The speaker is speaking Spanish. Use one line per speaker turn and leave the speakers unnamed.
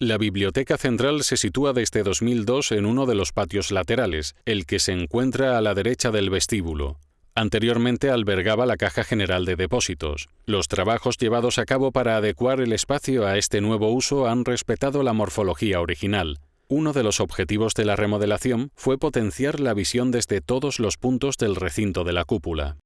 La biblioteca central se sitúa desde 2002 en uno de los patios laterales, el que se encuentra a la derecha del vestíbulo. Anteriormente albergaba la Caja General de Depósitos. Los trabajos llevados a cabo para adecuar el espacio a este nuevo uso han respetado la morfología original. Uno de los objetivos de la remodelación fue potenciar la visión desde todos los puntos del recinto de la cúpula.